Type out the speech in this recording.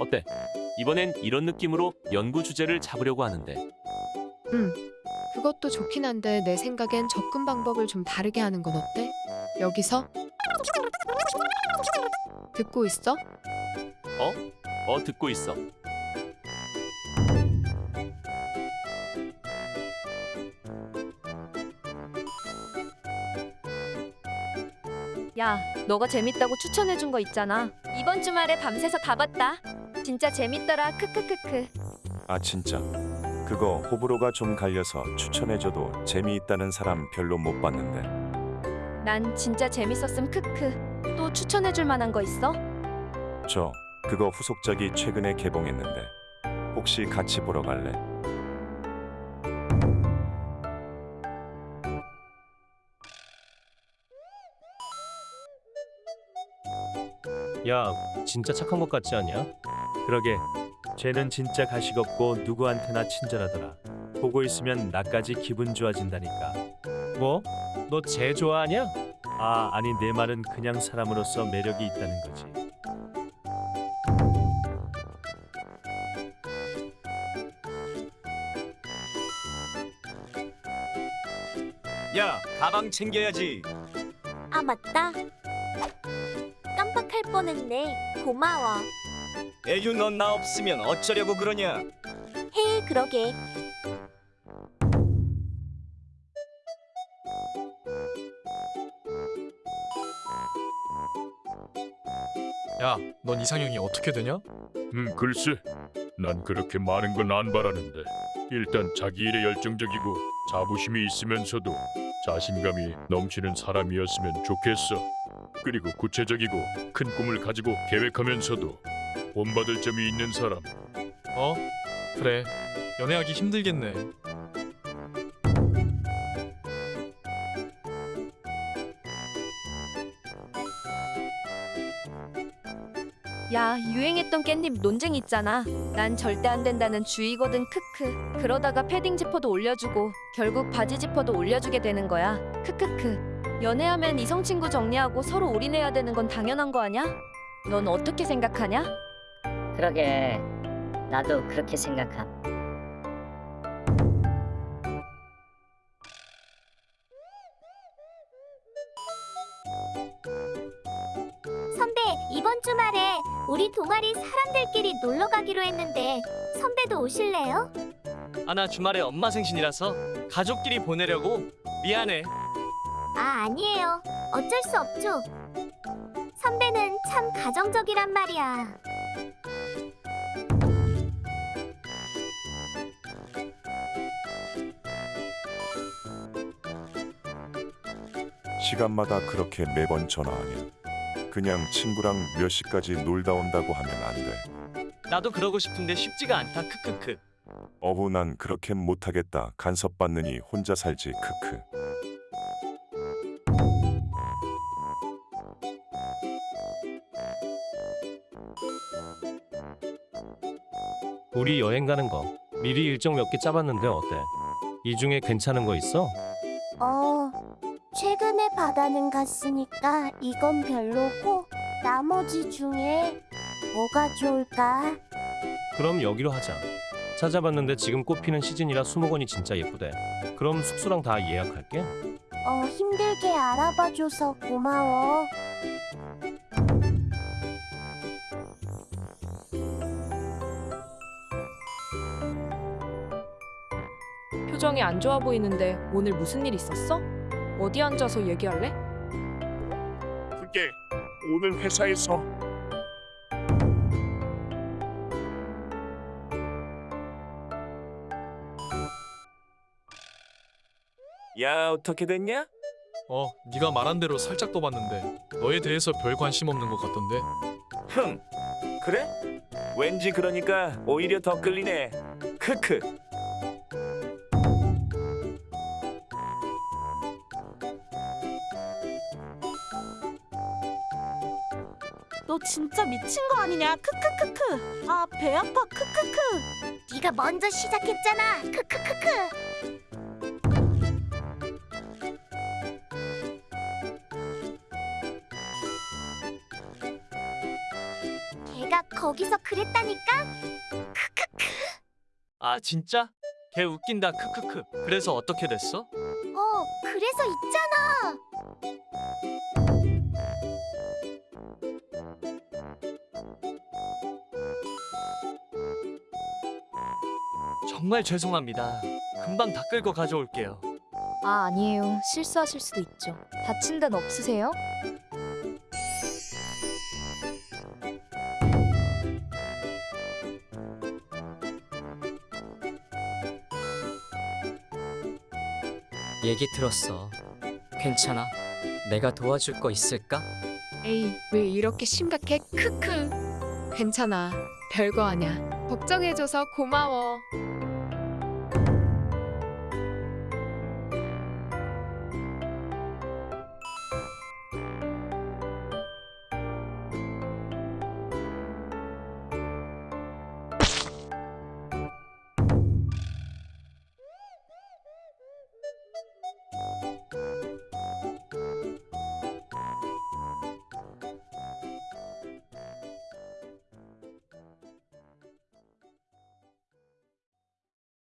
어때? 이번엔 이런 느낌으로 연구 주제를 잡으려고 하는데 응. 그것도 좋긴 한데 내 생각엔 접근 방법을 좀 다르게 하는 건 어때? 여기서 듣고 있어? 어 듣고 있어. 야, 너가 재밌다고 추천해준 거 있잖아. 이번 주말에 밤새서 다 봤다. 진짜 재밌더라. 크크크크. 아 진짜 그거 호불호가 좀 갈려서 추천해줘도 재미있다는 사람 별로 못 봤는데 난 진짜 재밌었음. 크크. 또 추천해줄 만한 거 있어? 저 그거 후속작이 최근에 개봉했는데 혹시 같이 보러 갈래? 야, 진짜 착한 것 같지 않냐? 그러게 쟤는 진짜 가식 없고 누구한테나 친절하더라. 보고 있으면 나까지 기분 좋아진다니까. 뭐? 너 쟤 좋아하냐? 아 아니 내 말은 그냥 사람으로서 매력이 있다는 거지. 야, 가방 챙겨야지. 아 맞다. 깜빡할 뻔했네. 고마워. 애유 넌 나 없으면 어쩌려고 그러냐? 헤이 그러게. 야, 넌 이상형이 어떻게 되냐? 음, 글쎄. 난 그렇게 많은 건 안 바라는데. 일단 자기 일에 열정적이고 자부심이 있으면서도 자신감이 넘치는 사람이었으면 좋겠어. 그리고 구체적이고 큰 꿈을 가지고 계획하면서도 본받을 점이 있는 사람. 어? 그래. 연애하기 힘들겠네. 야, 유행했던 깻잎 논쟁 있잖아. 난 절대 안 된다는 주의거든. 크크. 그러다가 패딩 지퍼도 올려주고 결국 바지 지퍼도 올려주게 되는 거야. 크크크. 연애하면 이성 친구 정리하고 서로 올인해야 되는 건 당연한 거 아냐? 넌 어떻게 생각하냐? 그러게 나도 그렇게 생각함. 선배 이번 주말에 우리 동아리 사람들끼리 놀러 가기로 했는데 선배도 오실래요? 아, 나 주말에 엄마 생신이라서 가족끼리 보내려고. 미안해. 아 아니에요. 어쩔 수 없죠. 선배는 참 가정적이란 말이야. 시간마다 그렇게 매번 전화하냐 그냥 친구랑 몇 시까지 놀다 온다고 하면 안 돼 나도 그러고 싶은데 쉽지가 않다. 크크크. 어후 난 그렇게 못하겠다 간섭받느니 혼자 살지 크크 우리 여행 가는 거 미리 일정 몇 개 짜봤는데 어때? 이 중에 괜찮은 거 있어? 어, 최근에 바다는 갔으니까 이건 별로고 나머지 중에 뭐가 좋을까? 그럼 여기로 하자. 찾아봤는데 지금 꽃피는 시즌이라 수목원이 진짜 예쁘대. 그럼 숙소랑 다 예약할게. 어, 힘들게 알아봐줘서 고마워. 표정이 안 좋아 보이는데 오늘 무슨 일 있었어? 어디 앉아서 얘기할래? 그게 오늘 회사에서 야, 어떻게 됐냐? 어, 네가 말한 대로 살짝 떠봤는데 너에 대해서 별 관심 없는 것 같던데. 흥. 그래? 왠지 그러니까 오히려 더 끌리네. 크크. 너 진짜 미친 거 아니냐? 크크크크. 아, 배 아파. 크크크. 네가 먼저 시작했잖아. 크크크크. 걔가 거기서 그랬다니까? 아 진짜? 걔 웃긴다 크크크 그래서 어떻게 됐어? 어, 그래서 있잖아. 정말 죄송합니다 금방 다 끌고 가져올게요 아 아니에요. 실수하실 수도 있죠. 다친 데는 없으세요? 얘기 들었어. 괜찮아. 내가 도와줄 거 있을까? 에이, 왜 이렇게 심각해? 크크. 괜찮아. 별거 아냐. 걱정해줘서 고마워.